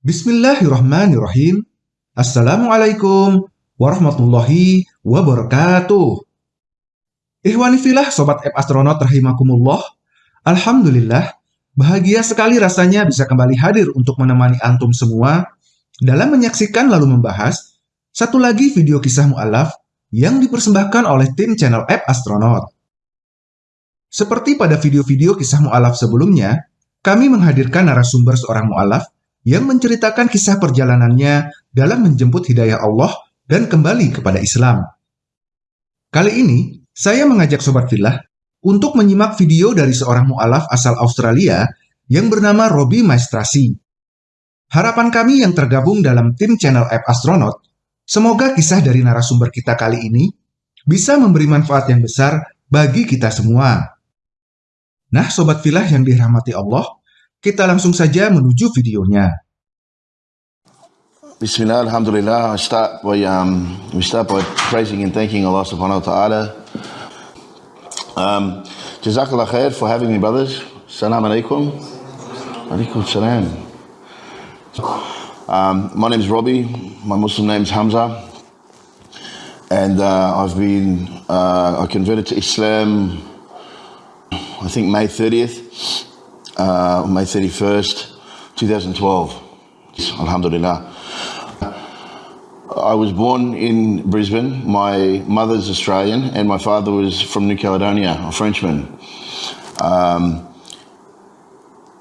Bismillahirrahmanirrahim. Assalamualaikum warahmatullahi wabarakatuh. Ikhwani filah Sobat App Astronaut rahimakumullah. Alhamdulillah, bahagia sekali rasanya bisa kembali hadir untuk menemani antum semua dalam menyaksikan lalu membahas satu lagi video kisah mu'alaf yang dipersembahkan oleh tim channel App Astronaut. Seperti pada video-video kisah mu'alaf sebelumnya, kami menghadirkan narasumber seorang mu'alaf yang menceritakan kisah perjalanannya dalam menjemput hidayah Allah dan kembali kepada Islam. Kali ini, saya mengajak Sobat Filah untuk menyimak video dari seorang mu'alaf asal Australia yang bernama Robbie Maestrasi. Harapan kami yang tergabung dalam tim channel App Astronaut, semoga kisah dari narasumber kita kali ini bisa memberi manfaat yang besar bagi kita semua. Nah, Sobat Filah yang dirahmati Allah, kita langsung saja menuju videonya. Bismillah, Alhamdulillah. I start by um, we start by praising and thanking Allah Subhanahu Wa Taala. Um, Jazakallah khair for having me, brothers. Salam alaikum. Alaikum salam. Um, my name is Robbie. My Muslim name is Hamza, and uh, I've been uh, I converted to Islam. I think May thirtieth uh, May 31st, 2012. Alhamdulillah. I was born in Brisbane. My mother's Australian and my father was from New Caledonia, a Frenchman. Um,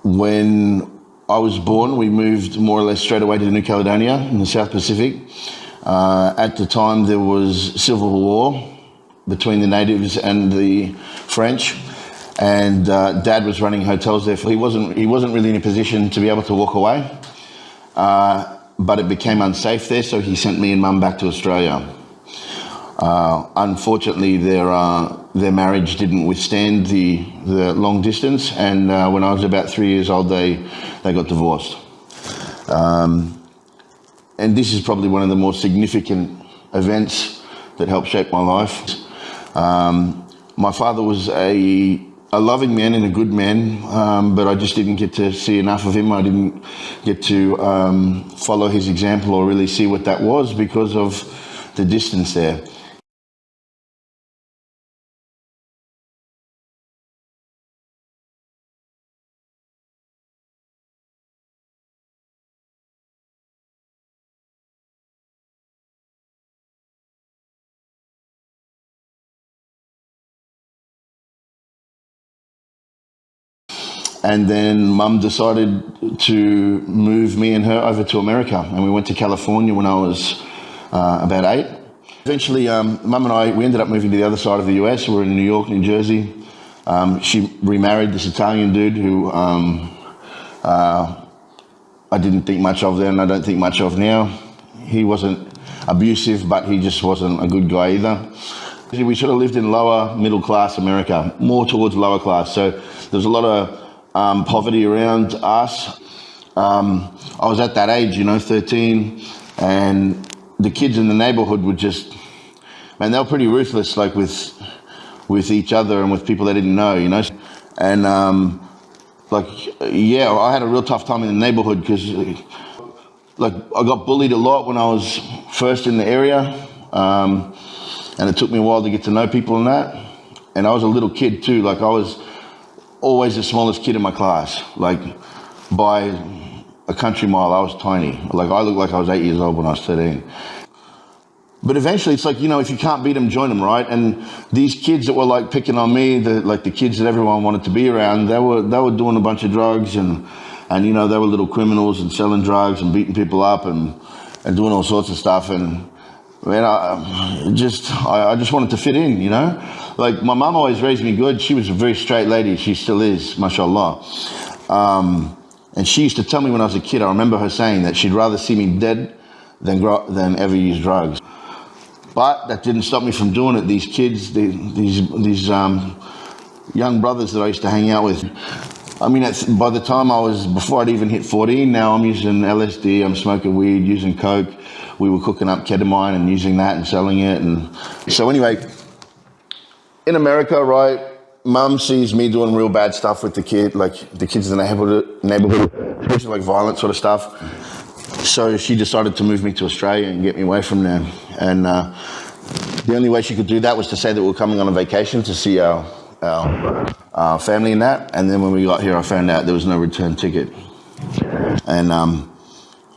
when I was born, we moved more or less straight away to New Caledonia in the South Pacific. Uh, at the time, there was civil war between the natives and the French and uh, dad was running hotels there. He wasn't he wasn't really in a position to be able to walk away, uh, but it became unsafe there, so he sent me and mum back to Australia. Uh, unfortunately, their uh, their marriage didn't withstand the the long distance, and uh, when I was about three years old, they they got divorced. Um, and this is probably one of the more significant events that helped shape my life. Um, my father was a a loving man and a good man, um, but I just didn't get to see enough of him. I didn't get to um, follow his example or really see what that was because of the distance there. And then mum decided to move me and her over to America. And we went to California when I was uh, about eight. Eventually, um, mum and I, we ended up moving to the other side of the US. We were in New York, New Jersey. Um, she remarried this Italian dude who um, uh, I didn't think much of then, I don't think much of now. He wasn't abusive, but he just wasn't a good guy either. We sort of lived in lower middle class America, more towards lower class. So there was a lot of um, poverty around us. Um, I was at that age, you know, 13, and the kids in the neighborhood were just, man, they were pretty ruthless, like with with each other and with people they didn't know, you know. And um, like, yeah, I had a real tough time in the neighborhood because, like, I got bullied a lot when I was first in the area, um, and it took me a while to get to know people and that. And I was a little kid too, like I was always the smallest kid in my class. Like by a country mile, I was tiny. Like I looked like I was eight years old when I was 13. But eventually it's like, you know, if you can't beat them, join them, right? And these kids that were like picking on me, the, like the kids that everyone wanted to be around, they were, they were doing a bunch of drugs and, and, you know, they were little criminals and selling drugs and beating people up and, and doing all sorts of stuff. And man, I just, I, I just wanted to fit in, you know? Like my mom always raised me good. She was a very straight lady. She still is, mashallah. Um, and she used to tell me when I was a kid, I remember her saying that she'd rather see me dead than, grow, than ever use drugs. But that didn't stop me from doing it. These kids, they, these, these um, young brothers that I used to hang out with, I mean, by the time I was, before I'd even hit 14, now I'm using LSD, I'm smoking weed, using coke. We were cooking up ketamine and using that and selling it. And so anyway, in America, right, mum sees me doing real bad stuff with the kid, like the kids in the neighborhood, neighborhood, especially like violent sort of stuff. so she decided to move me to Australia and get me away from there. And uh, the only way she could do that was to say that we are coming on a vacation to see our, our uh, family and that. And then when we got here, I found out there was no return ticket. And um,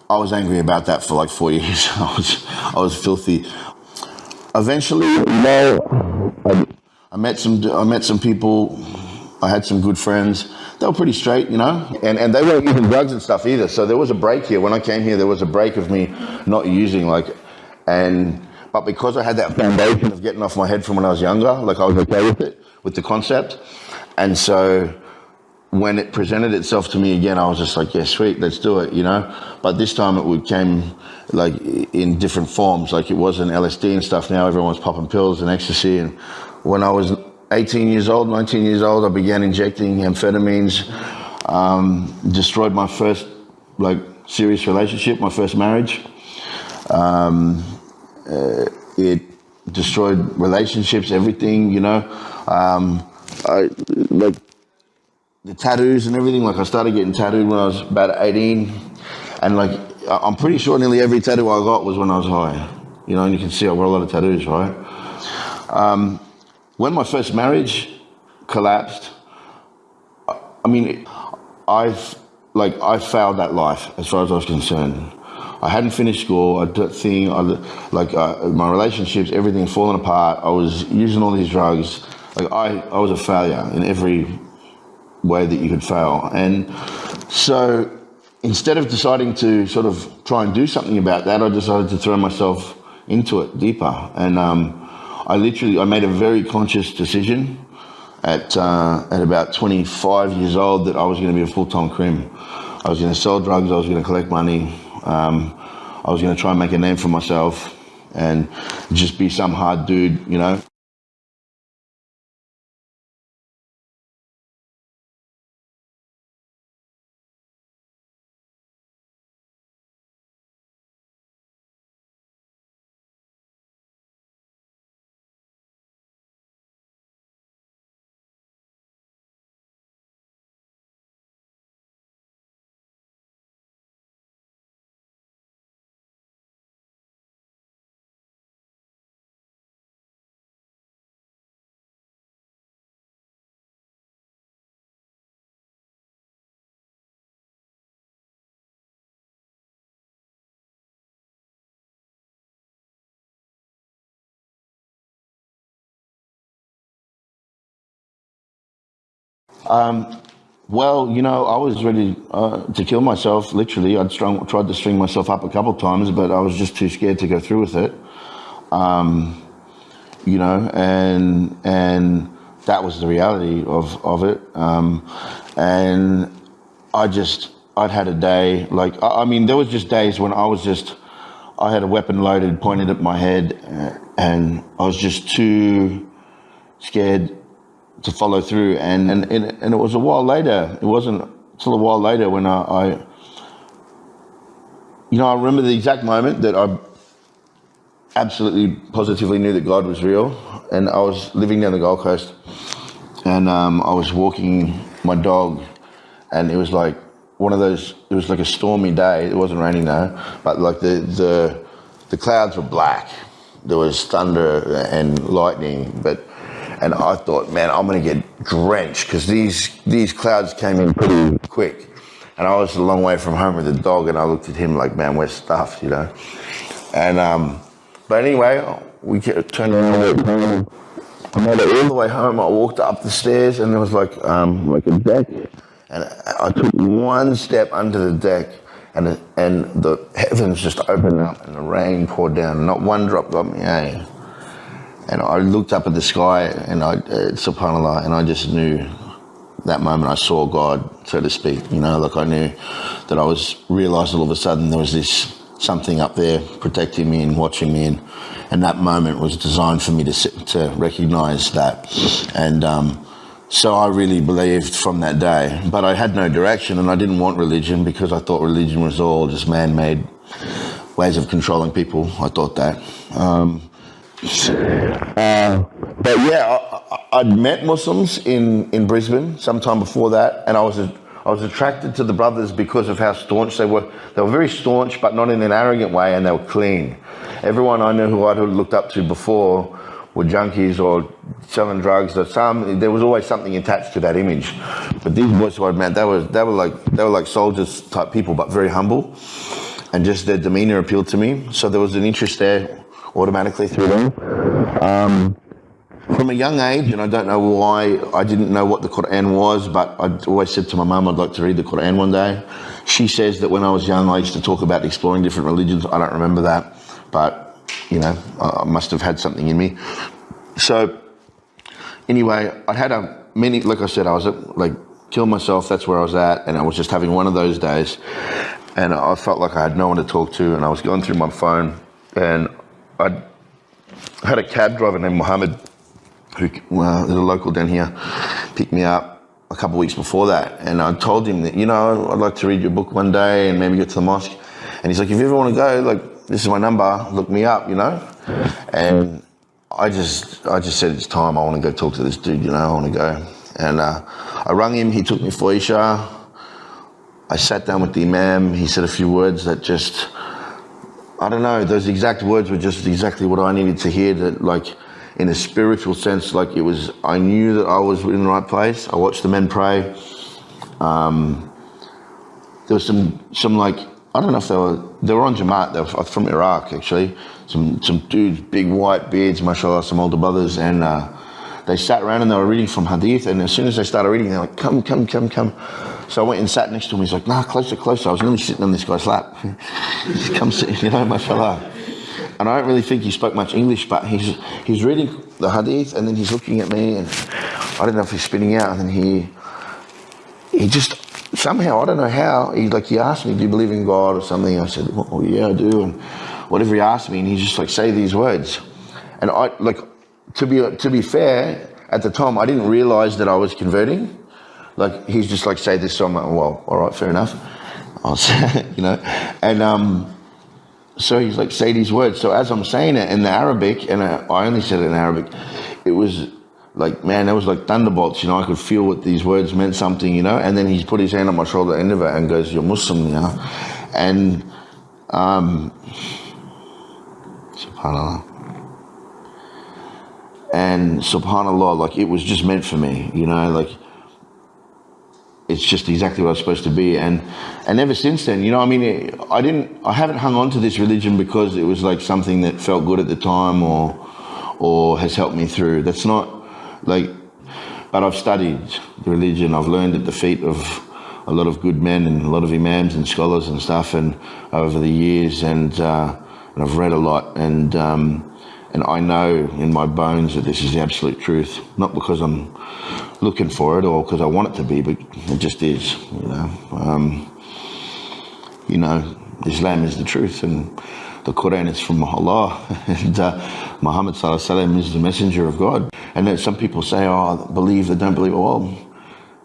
I was angry about that for like four years. I was, I was filthy. Eventually, know, I, met some, I met some people. I had some good friends. They were pretty straight, you know, and, and they weren't using drugs and stuff either. So there was a break here. When I came here, there was a break of me not using like, and but because I had that foundation of getting off my head from when I was younger, like I was okay with it, with the concept. And so when it presented itself to me again, I was just like, yeah, sweet, let's do it, you know? But this time it came like in different forms. Like it wasn't LSD and stuff. Now everyone's popping pills and ecstasy. And when I was 18 years old, 19 years old, I began injecting amphetamines, um, destroyed my first like serious relationship, my first marriage. Um, uh, it destroyed relationships, everything, you know. Um, I like the tattoos and everything. Like I started getting tattooed when I was about 18, and like I'm pretty sure nearly every tattoo I got was when I was high. You know, and you can see I got a lot of tattoos, right? When my first marriage collapsed, I mean, I've like I failed that life as far as I was concerned. I hadn't finished school. I did thing, I, like uh, my relationships, everything falling apart. I was using all these drugs. Like I, I was a failure in every way that you could fail. And so instead of deciding to sort of try and do something about that, I decided to throw myself into it deeper. And um, I literally, I made a very conscious decision at, uh, at about 25 years old that I was going to be a full-time crim. I was going to sell drugs, I was going to collect money, um, I was going to try and make a name for myself and just be some hard dude, you know. Um, well, you know, I was ready uh, to kill myself, literally. I'd strung, tried to string myself up a couple times, but I was just too scared to go through with it. Um, you know, and and that was the reality of, of it. Um, and I just, I'd had a day, like, I, I, mean, there was just days when I was just, I had a weapon loaded, pointed at my head, and I was just too scared to follow through. And, and, and it was a while later, it wasn't until a while later when I, I, you know, I remember the exact moment that I absolutely positively knew that God was real. And I was living down the Gold Coast and um, I was walking my dog and it was like one of those, it was like a stormy day. It wasn't raining though, but like the, the, the clouds were black. There was thunder and lightning, but and I thought, man, I'm going to get drenched because these these clouds came in pretty quick, and I was a long way from home with the dog, and I looked at him like, man, we're stuffed, you know. And um, but anyway, we turned around. I made it all the way home. I walked up the stairs, and there was like um, like a deck, and I took one step under the deck, and and the heavens just opened up, and the rain poured down. Not one drop got me. Eh? And I looked up at the sky and I, uh, subhanAllah, and I just knew that moment I saw God, so to speak. You know, like I knew that I was, realized all of a sudden there was this something up there protecting me and watching me. And, and that moment was designed for me to, to recognize that. And, um, so I really believed from that day, but I had no direction and I didn't want religion because I thought religion was all just man-made ways of controlling people. I thought that. Um, uh, but yeah, I, would met Muslims in, in Brisbane sometime before that, and I was I was attracted to the brothers because of how staunch they were. They were very staunch, but not in an arrogant way, and they were clean. Everyone I knew who I'd looked up to before were junkies or selling drugs. Or some there was always something attached to that image. But these boys who I'd met, they were they were like they were like soldiers type people, but very humble, and just their demeanor appealed to me. So there was an interest there automatically through them. Um, from a young age, and I don't know why I didn't know what the Quran was, but I always said to my mum I'd like to read the Quran one day. She says that when I was young, I used to talk about exploring different religions. I don't remember that, but you know, I must have had something in me. So, anyway, I had a many, like I said, I was at, like, kill myself, that's where I was at, and I was just having one of those days, and I felt like I had no one to talk to, and I was going through my phone, and I had a cab driver named Mohammed who is a local down here, picked me up a couple of weeks before that. And I told him that, you know, I'd like to read your book one day and maybe get to the mosque. And he's like, if you ever want to go, like, this is my number, look me up, you know? And I just, I just said, it's time, I want to go talk to this dude, you know, I want to go. And uh, I rang him, he took me for Isha. I sat down with the Imam, he said a few words that just, I don't know, those exact words were just exactly what I needed to hear that, like, in a spiritual sense, like it was, I knew that I was in the right place. I watched the men pray. Um, there was some, some like, I don't know if they were, they were on Jamaat, they were from Iraq actually. Some, some dudes, big white beards, mashallah, some older brothers, and uh, they sat around and they were reading from Hadith. And as soon as they started reading, they're like, come, come, come, come. So I went and sat next to him. He's like, nah, closer, closer. I was nearly sitting on this guy's lap. come sit, you know, mashallah and I don't really think he spoke much English, but he's he's reading the hadith and then he's looking at me and I don't know if he's spinning out and then he he just somehow I don't know how he like he asked me, "Do you believe in God or something?" I said, "Well, yeah, I do." And whatever he asked me, and he just like say these words, and I like to be to be fair at the time I didn't realize that I was converting. Like he's just like say this, so I'm like, well, all right, fair enough. I'll say, you know, and um so he's like, say these words. So as I'm saying it in the Arabic, and I, only said it in Arabic, it was like, man, that was like thunderbolts, you know, I could feel what these words meant something, you know, and then he's put his hand on my shoulder end of it and goes, you're Muslim, you know, and, um, subhanAllah. And subhanAllah, like it was just meant for me, you know, like it's just exactly what I was supposed to be. And and ever since then, you know, I mean, I didn't, I haven't hung on to this religion because it was like something that felt good at the time or or has helped me through. That's not like, but I've studied the religion. I've learned at the feet of a lot of good men and a lot of imams and scholars and stuff, and over the years, and uh, and I've read a lot and. Um, and I know in my bones that this is the absolute truth, not because I'm looking for it or because I want it to be, but it just is, you know. Um, you know, Islam is the truth and the Quran is from Allah and uh, Muhammad Sallallahu is the messenger of God. And then some people say, oh, believe, they don't believe. Well,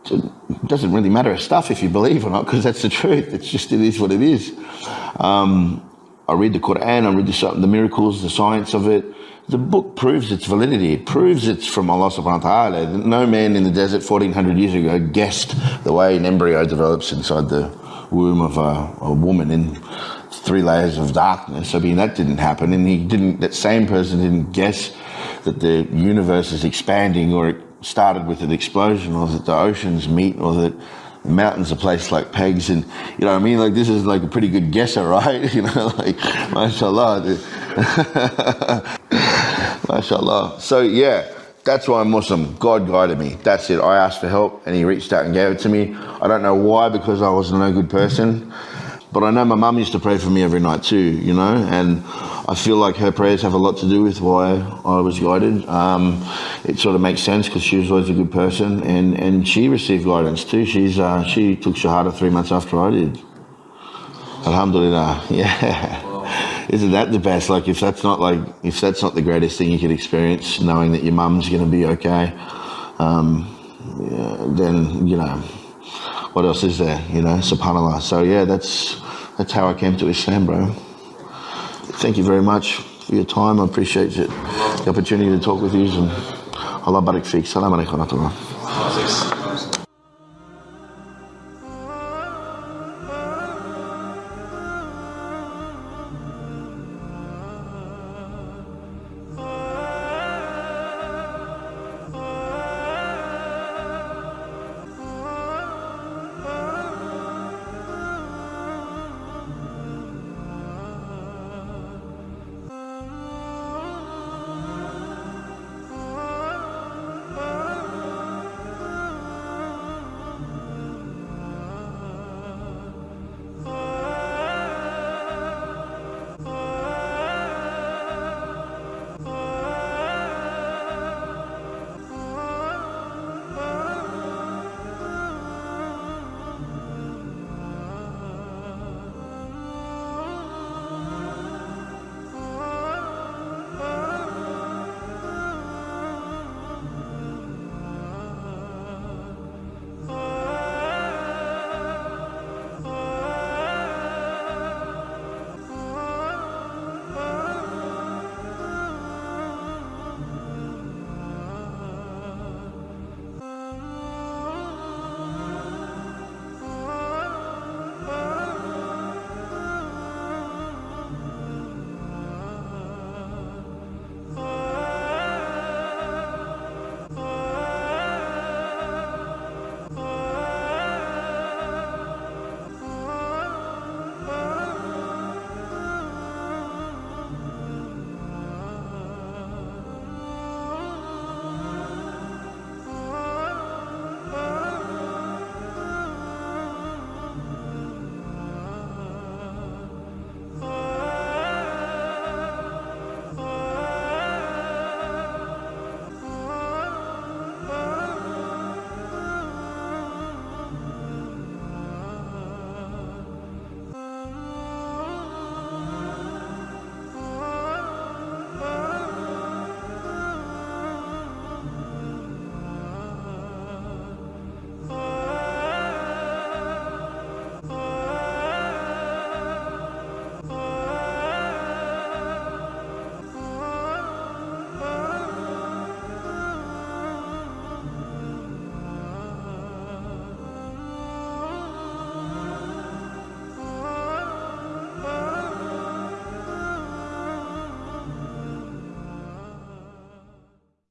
it doesn't really matter a stuff if you believe or not because that's the truth. It's just, it is what it is. Um, I read the Quran, I read the, the miracles, the science of it, the book proves its validity. It proves it's from Allah subhanahu wa ta'ala. No man in the desert 1400 years ago guessed the way an embryo develops inside the womb of a, a woman in three layers of darkness. I mean, that didn't happen. And he didn't, that same person didn't guess that the universe is expanding or it started with an explosion or that the oceans meet or that mountains are placed like pegs and you know what I mean like this is like a pretty good guesser right you know like mashallah MashaAllah. So yeah, that's why I'm Muslim. God guided me. That's it. I asked for help and he reached out and gave it to me. I don't know why because I was no good person. But I know my mum used to pray for me every night too, you know, and I feel like her prayers have a lot to do with why I was guided. Um, it sort of makes sense because she was always a good person, and, and she received guidance too. She's uh, she took Shahada three months after I did. Alhamdulillah, yeah isn't that the best? Like if that's not like if that's not the greatest thing you could experience, knowing that your mum's going to be okay, um, yeah, then you know what else is there? You know, Subhanallah. So yeah, that's that's how I came to Islam, bro. Thank you very much for your time. I appreciate it. The opportunity to talk with you and Allah barik fiqh. Salam alaikum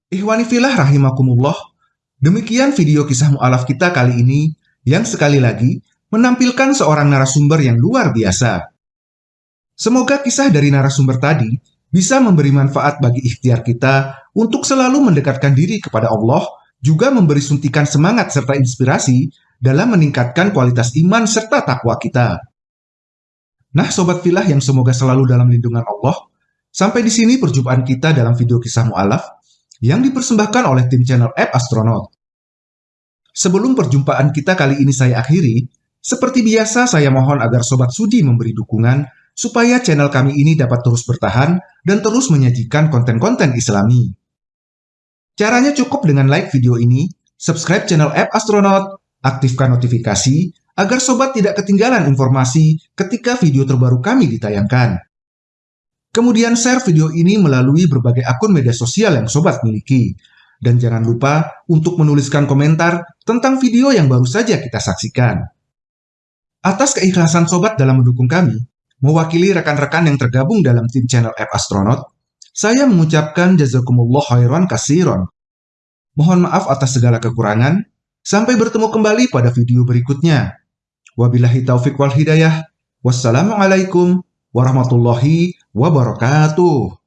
Ikhwani filah rahimakumullah, demikian video kisah mu'alaf kita kali ini yang sekali lagi menampilkan seorang narasumber yang luar biasa. Semoga kisah dari narasumber tadi bisa memberi manfaat bagi ikhtiar kita untuk selalu mendekatkan diri kepada Allah, juga memberi suntikan semangat serta inspirasi dalam meningkatkan kualitas iman serta takwa kita. Nah, sobat filah yang semoga selalu dalam lindungan Allah, sampai di sini perjumpaan kita dalam video kisah mu'alaf yang dipersembahkan oleh tim channel App Astronaut. Sebelum perjumpaan kita kali ini saya akhiri, seperti biasa saya mohon agar Sobat Sudi memberi dukungan supaya channel kami ini dapat terus bertahan dan terus menyajikan konten-konten islami. Caranya cukup dengan like video ini, subscribe channel App Astronaut, aktifkan notifikasi, agar Sobat tidak ketinggalan informasi ketika video terbaru kami ditayangkan. Kemudian share video ini melalui berbagai akun media sosial yang sobat miliki. Dan jangan lupa untuk menuliskan komentar tentang video yang baru saja kita saksikan. Atas keikhlasan sobat dalam mendukung kami, mewakili rekan-rekan yang tergabung dalam tim channel App Astronaut, saya mengucapkan jazakumullah khairan kasiron. Mohon maaf atas segala kekurangan. Sampai bertemu kembali pada video berikutnya. Wabillahi taufiq wal hidayah. Wassalamualaikum warahmatullahi wabarakatuh.